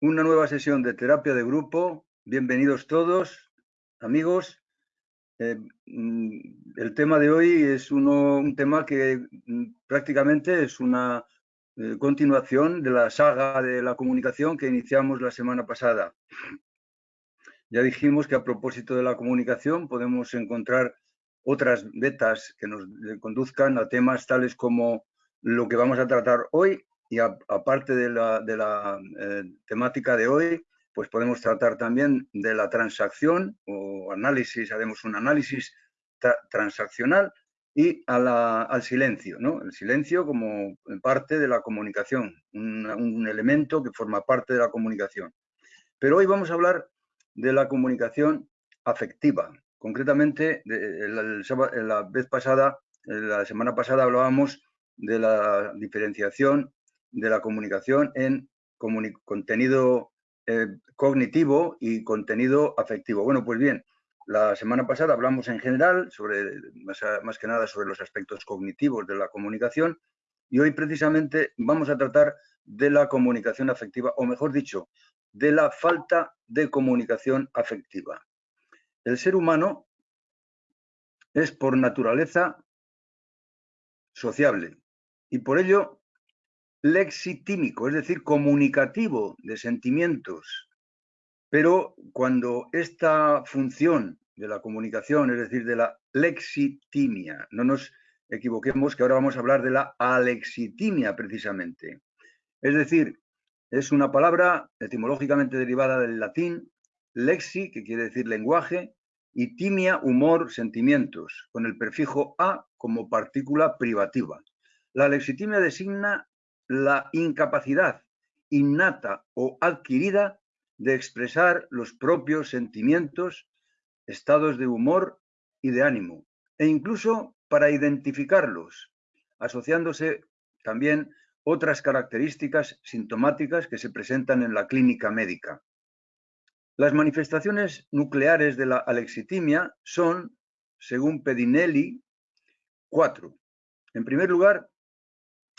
una nueva sesión de terapia de grupo. Bienvenidos todos, amigos. Eh, mm, el tema de hoy es un tema que mm, prácticamente es una eh, continuación de la saga de la comunicación que iniciamos la semana pasada. Ya dijimos que a propósito de la comunicación podemos encontrar otras vetas que nos conduzcan a temas tales como lo que vamos a tratar hoy y aparte de la, eh, temática de hoy, pues podemos tratar también de la transacción o análisis, haremos un análisis transaccional y al silencio, ¿no? El silencio como parte de la comunicación, un elemento que forma parte de la comunicación. Pero hoy vamos a hablar de la comunicación afectiva. Concretamente, la vez pasada, la semana pasada hablábamos de la diferenciación de la comunicación en contenido eh, cognitivo y contenido afectivo. Bueno, pues bien, la semana pasada hablamos en general, sobre, más, más, que nada sobre los aspectos cognitivos de la comunicación, y hoy precisamente vamos a tratar de la comunicación afectiva, o mejor dicho, de la falta de comunicación afectiva. El ser humano es por naturaleza sociable y por ello lexitímico, es decir, comunicativo de sentimientos. Pero cuando esta función de la comunicación, es decir, de la lexitimia, no nos equivoquemos que ahora vamos a hablar de la alexitimia precisamente. Es decir, es una palabra etimológicamente derivada del latín, lexi, que quiere decir lenguaje, y timia, humor, sentimientos, con el prefijo a como partícula privativa. La lexitimia designa la incapacidad innata o adquirida de expresar los propios sentimientos, estados de humor y de ánimo, e incluso para identificarlos, asociándose también otras características sintomáticas que se presentan en la clínica médica. Las manifestaciones nucleares de la alexitimia son, según Pedinelli, cuatro. En primer lugar,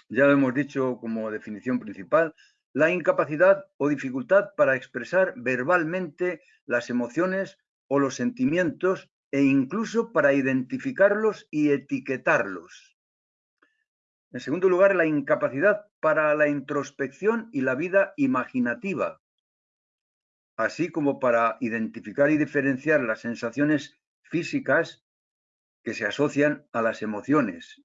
ya lo hemos dicho como definición principal, la incapacidad o dificultad para expresar verbalmente las emociones o los sentimientos e incluso para identificarlos y etiquetarlos. En segundo lugar, la incapacidad para la introspección y la vida imaginativa, así como para identificar y diferenciar las sensaciones físicas que se asocian a las emociones.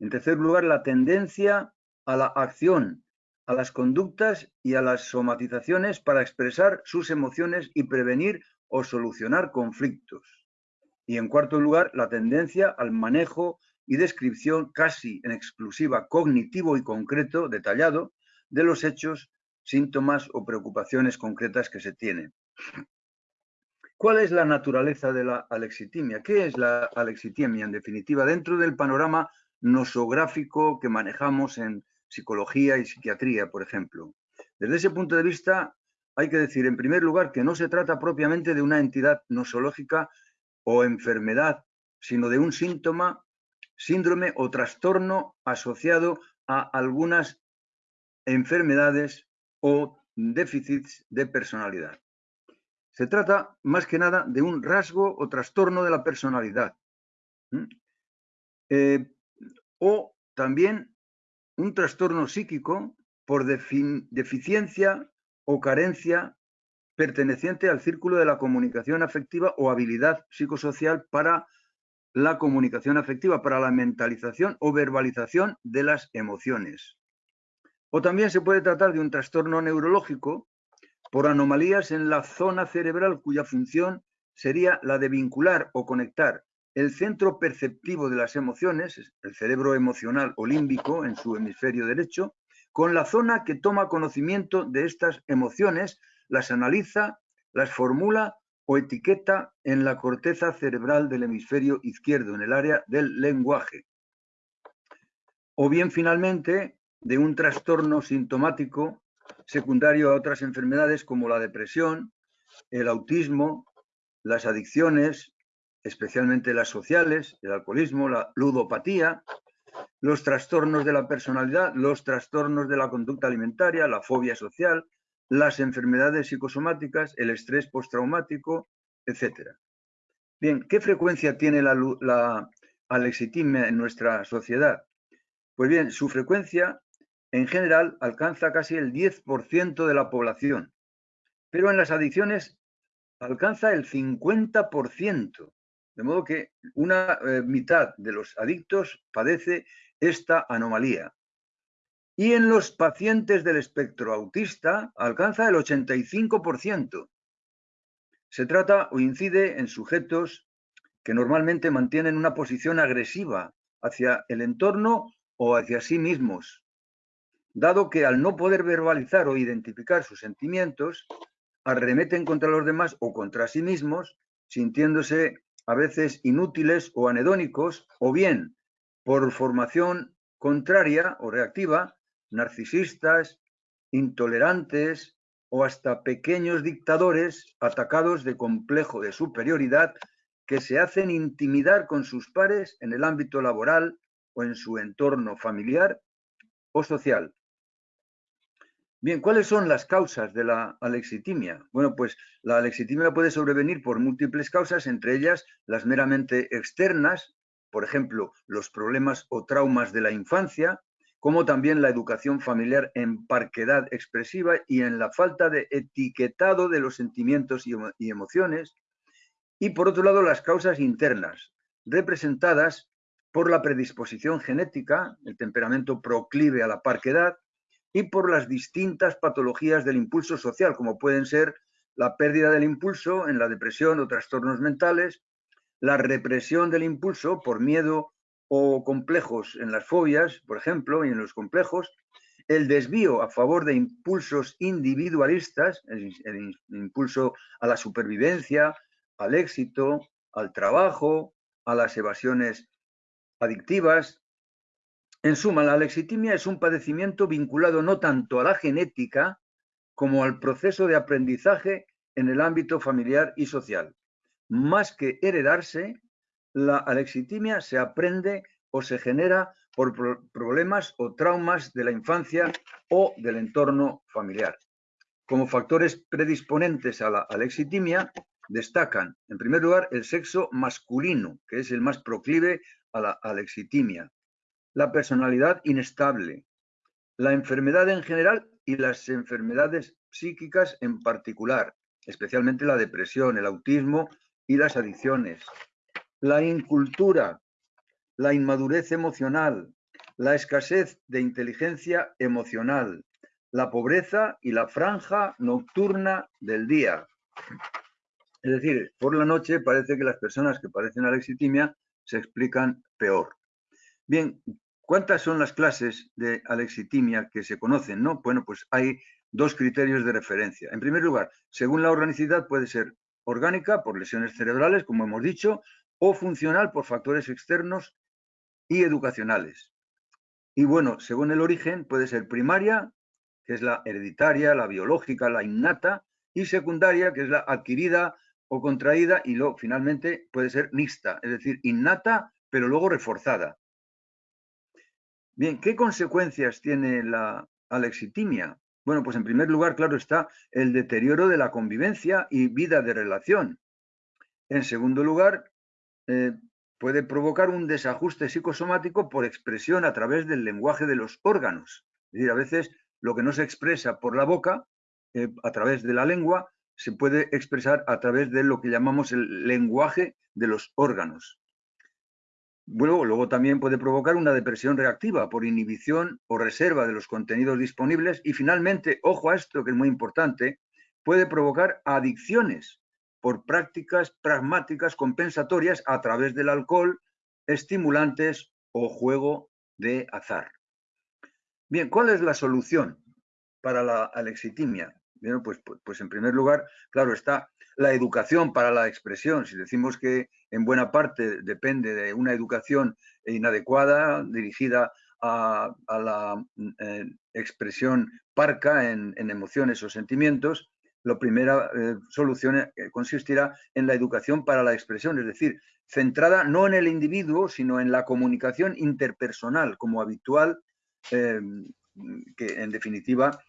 En tercer lugar, la tendencia a la acción, a las conductas y a las somatizaciones para expresar sus emociones y prevenir o solucionar conflictos. Y en cuarto lugar, la tendencia al manejo y descripción casi en exclusiva cognitivo y concreto, detallado, de los hechos, síntomas o preocupaciones concretas que se tienen. ¿Cuál es la naturaleza de la alexitimia? ¿Qué es la alexitimia, en definitiva, dentro del panorama nosográfico que manejamos en psicología y psiquiatría, por ejemplo? Desde ese punto de vista, hay que decir, en primer lugar, que no se trata propiamente de una entidad nosológica o enfermedad, sino de un síntoma síndrome o trastorno asociado a algunas enfermedades o déficits de personalidad. Se trata más que nada de un rasgo o trastorno de la personalidad. O también un trastorno psíquico por deficiencia o carencia perteneciente al círculo de la comunicación afectiva o habilidad psicosocial para la comunicación afectiva para la mentalización o verbalización de las emociones. O también se puede tratar de un trastorno neurológico por anomalías en la zona cerebral cuya función sería la de vincular o conectar el centro perceptivo de las emociones, el cerebro emocional o límbico en su hemisferio derecho, con la zona que toma conocimiento de estas emociones, las analiza, las formula o etiqueta en la corteza cerebral del hemisferio izquierdo, en el área del lenguaje. O bien, finalmente, de un trastorno sintomático secundario a otras enfermedades como la depresión, el autismo, las adicciones, especialmente las sociales, el alcoholismo, la ludopatía, los trastornos de la personalidad, los trastornos de la conducta alimentaria, la fobia social, las enfermedades psicosomáticas, el estrés postraumático, etc. Bien, ¿qué frecuencia tiene la, la alexitimia en nuestra sociedad? Pues bien, su frecuencia en general alcanza casi el 10% de la población, pero en las adicciones alcanza el 50%, de modo que una eh, mitad de los adictos padece esta anomalía. Y en los pacientes del espectro autista alcanza el 85%. Se trata o incide en sujetos que normalmente mantienen una posición agresiva hacia el entorno o hacia sí mismos, dado que al no poder verbalizar o identificar sus sentimientos, arremeten contra los demás o contra sí mismos, sintiéndose a veces inútiles o anedónicos, o bien por formación contraria o reactiva, narcisistas, intolerantes o hasta pequeños dictadores atacados de complejo de superioridad que se hacen intimidar con sus pares en el ámbito laboral o en su entorno familiar o social. Bien, ¿cuáles son las causas de la alexitimia? Bueno, pues la alexitimia puede sobrevenir por múltiples causas, entre ellas las meramente externas, por ejemplo, los problemas o traumas de la infancia, como también la educación familiar en parquedad expresiva y en la falta de etiquetado de los sentimientos y emociones. Y por otro lado, las causas internas, representadas por la predisposición genética, el temperamento proclive a la parquedad, y por las distintas patologías del impulso social, como pueden ser la pérdida del impulso en la depresión o trastornos mentales, la represión del impulso por miedo o complejos en las fobias, por ejemplo, y en los complejos, el desvío a favor de impulsos individualistas, el, el impulso a la supervivencia, al éxito, al trabajo, a las evasiones adictivas, en suma, la alexitimia es un padecimiento vinculado no tanto a la genética como al proceso de aprendizaje en el ámbito familiar y social. Más que heredarse, la alexitimia se aprende o se genera por problemas o traumas de la infancia o del entorno familiar. Como factores predisponentes a la alexitimia destacan, en primer lugar, el sexo masculino, que es el más proclive a la alexitimia la personalidad inestable, la enfermedad en general y las enfermedades psíquicas en particular, especialmente la depresión, el autismo y las adicciones, la incultura, la inmadurez emocional, la escasez de inteligencia emocional, la pobreza y la franja nocturna del día. Es decir, por la noche parece que las personas que padecen alexitimia se explican peor. Bien, ¿cuántas son las clases de alexitimia que se conocen? No? Bueno, pues hay dos criterios de referencia. En primer lugar, según la organicidad puede ser orgánica por lesiones cerebrales, como hemos dicho, o funcional por factores externos y educacionales. Y bueno, según el origen, puede ser primaria, que es la hereditaria, la biológica, la innata, y secundaria, que es la adquirida o contraída, y luego finalmente puede ser mixta, es decir, innata, pero luego reforzada. Bien, ¿qué consecuencias tiene la alexitimia? Bueno, pues en primer lugar, claro está, el deterioro de la convivencia y vida de relación. En segundo lugar, eh, puede provocar un desajuste psicosomático por expresión a través del lenguaje de los órganos. Es decir, a veces lo que no se expresa por la boca, eh, a través de la lengua, se puede expresar a través de lo que llamamos el lenguaje de los órganos. Bueno, luego también puede provocar una depresión reactiva por inhibición o reserva de los contenidos disponibles y finalmente, ojo a esto que es muy importante, puede provocar adicciones por prácticas pragmáticas compensatorias a través del alcohol, estimulantes o juego de azar. Bien, ¿cuál es la solución para la alexitimia? Pues, pues, pues en primer lugar, claro está, la educación para la expresión. Si decimos que en buena parte depende de una educación inadecuada, dirigida a, la eh, expresión parca en, emociones o sentimientos, la primera eh, solución eh, consistirá en la educación para la expresión, es decir, centrada no en el individuo, sino en la comunicación interpersonal como habitual, que en definitiva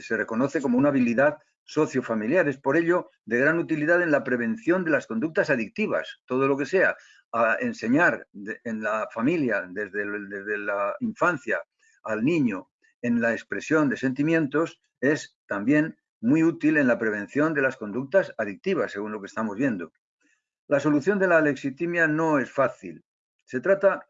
se reconoce como una habilidad sociofamiliar. Es por ello de gran utilidad en la prevención de las conductas adictivas, todo lo que sea enseñar en la familia, desde, desde la infancia al niño, en la expresión de sentimientos, es también muy útil en la prevención de las conductas adictivas, según lo que estamos viendo. La solución de la alexitimia no es fácil. Se trata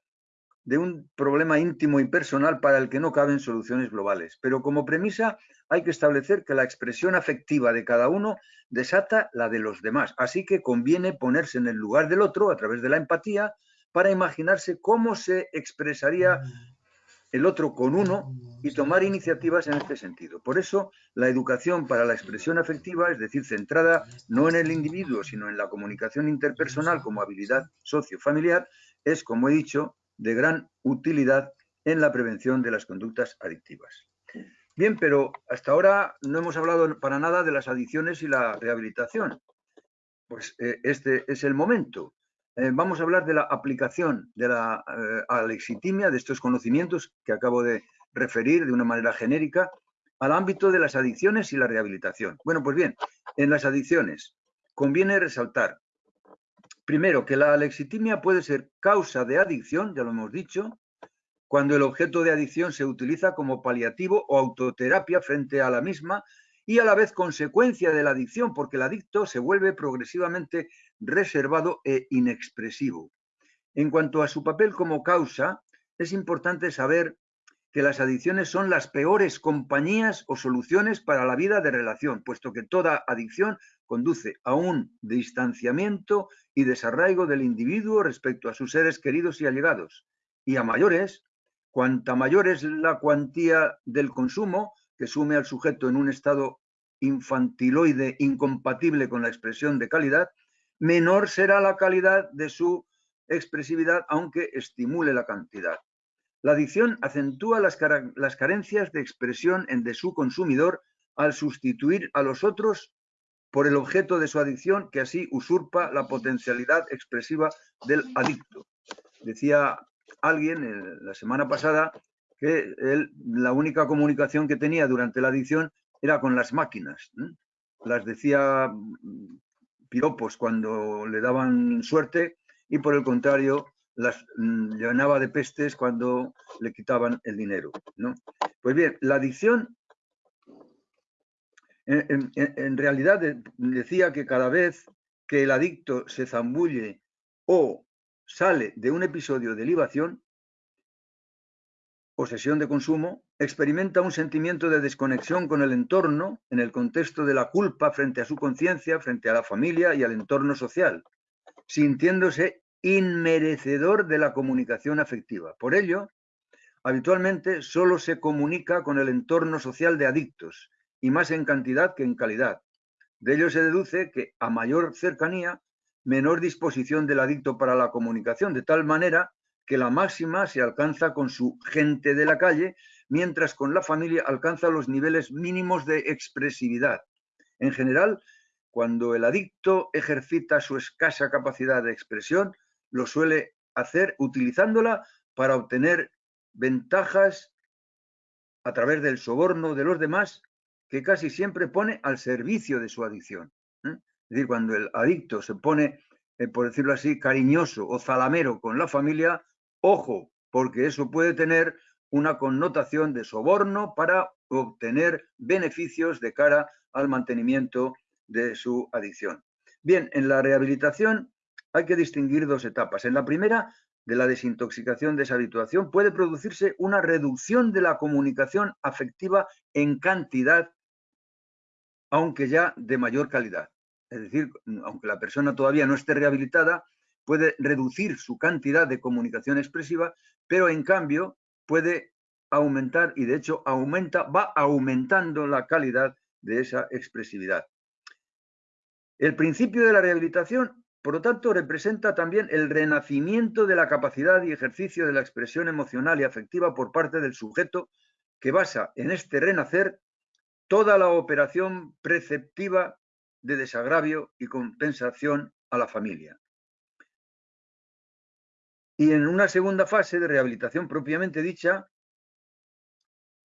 de un problema íntimo y personal para el que no caben soluciones globales. Pero como premisa hay que establecer que la expresión afectiva de cada uno desata la de los demás. Así que conviene ponerse en el lugar del otro a través de la empatía para imaginarse cómo se expresaría el otro con uno y tomar iniciativas en este sentido. Por eso, la educación para la expresión afectiva, es decir, centrada no en el individuo, sino en la comunicación interpersonal como habilidad sociofamiliar, es, como he dicho, de gran utilidad en la prevención de las conductas adictivas. Bien, pero hasta ahora no hemos hablado para nada de las adicciones y la rehabilitación. Pues eh, este es el momento. Eh, vamos a hablar de la aplicación de la eh, alexitimia, de estos conocimientos que acabo de referir de una manera genérica, al ámbito de las adicciones y la rehabilitación. Bueno, pues bien, en las adicciones conviene resaltar Primero, que la alexitimia puede ser causa de adicción, ya lo hemos dicho, cuando el objeto de adicción se utiliza como paliativo o autoterapia frente a la misma y a la vez consecuencia de la adicción, porque el adicto se vuelve progresivamente reservado e inexpresivo. En cuanto a su papel como causa, es importante saber que las adicciones son las peores compañías o soluciones para la vida de relación, puesto que toda adicción conduce a un distanciamiento y desarraigo del individuo respecto a sus seres queridos y allegados. Y a mayores, cuanta mayor es la cuantía del consumo que sume al sujeto en un estado infantiloide incompatible con la expresión de calidad, menor será la calidad de su expresividad, aunque estimule la cantidad. La adicción acentúa las, carencias de expresión en de su consumidor al sustituir a los otros por el objeto de su adicción, que así usurpa la potencialidad expresiva del adicto. Decía alguien eh, la semana pasada que la única comunicación que tenía durante la adicción era con las máquinas. Las decía mm, piropos cuando le daban suerte y por el contrario las mm, llenaba de pestes cuando le quitaban el dinero. ¿no? Pues bien, la adicción en, realidad decía que cada vez que el adicto se zambulle o sale de un episodio de libación o sesión de consumo, experimenta un sentimiento de desconexión con el entorno en el contexto de la culpa frente a su conciencia, frente a la familia y al entorno social, sintiéndose inmerecedor de la comunicación afectiva. Por ello, habitualmente solo se comunica con el entorno social de adictos y más en cantidad que en calidad. De ello se deduce que a mayor cercanía, menor disposición del adicto para la comunicación, de tal manera que la máxima se alcanza con su gente de la calle, mientras con la familia alcanza los niveles mínimos de expresividad. En general, cuando el adicto ejercita su escasa capacidad de expresión, lo suele hacer utilizándola para obtener ventajas a través del soborno de los demás que casi siempre pone al servicio de su adicción. ¿eh? Es decir, cuando el adicto se pone, eh, por decirlo así, cariñoso o zalamero con la familia, ojo, porque eso puede tener una connotación de soborno para obtener beneficios de cara al mantenimiento de su adicción. Bien, en la rehabilitación hay que distinguir dos etapas. En la primera, de la desintoxicación de esa habituación, puede producirse una reducción de la comunicación afectiva en cantidad, aunque ya de mayor calidad. Es decir, aunque la persona todavía no esté rehabilitada, puede reducir su cantidad de comunicación expresiva, pero en cambio puede aumentar y de hecho aumenta, va aumentando la calidad de esa expresividad. El principio de la rehabilitación por lo tanto, representa también el renacimiento de la capacidad y ejercicio de la expresión emocional y afectiva por parte del sujeto que basa en este renacer toda la operación preceptiva de desagravio y compensación a la familia. Y en una segunda fase de rehabilitación propiamente dicha,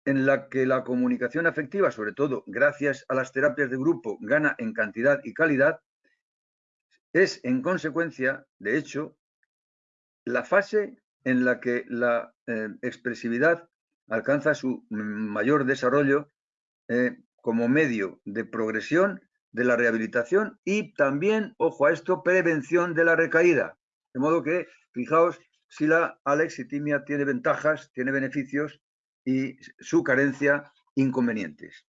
en la que la comunicación afectiva, sobre todo gracias a las terapias de grupo, gana en cantidad y calidad, es en consecuencia, de hecho, la fase en la que la eh, expresividad alcanza su mayor desarrollo eh, como medio de progresión de la rehabilitación y también, ojo a esto, prevención de la recaída. De modo que, fijaos, si la alexitimia tiene ventajas, tiene beneficios y su carencia inconvenientes.